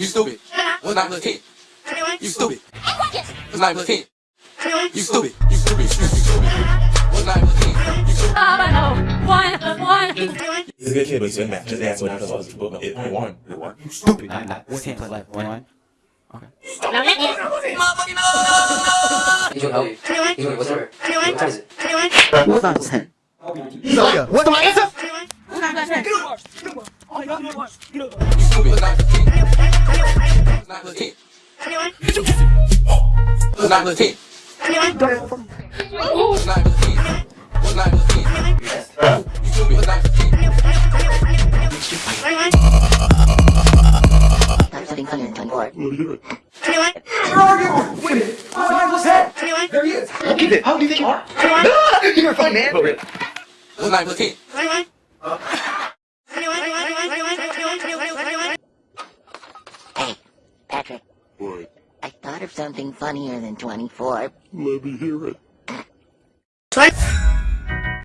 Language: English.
You stupid. What's 9 plus 10? You stupid. What's 9 plus 10? You stupid. You stupid. You stupid. What's 9 plus 10? You stupid. All I know, one plus one. He's a good kid, but he's good at math. Just ask what nine plus one is. Book it. It won. It won. Stupid. Nine, nine, what's ten plus what? One. Okay. He's doing, oh, he's doing, what's the word? What time is it? What's nine plus ten? What's my answer? You stupid. What's 9 plus 10? What's 9 plus 10? What's 9 plus 10? What's 9 plus 10? What's 9 plus 10? You stupid. What's 9 plus 10? I'm sitting 124. There he is. Keep it. How do you think you are? You're a funny man. What's 9 plus 10? Hey, Patrick. What? I thought of something funnier than 24. Let me hear it. Twenty.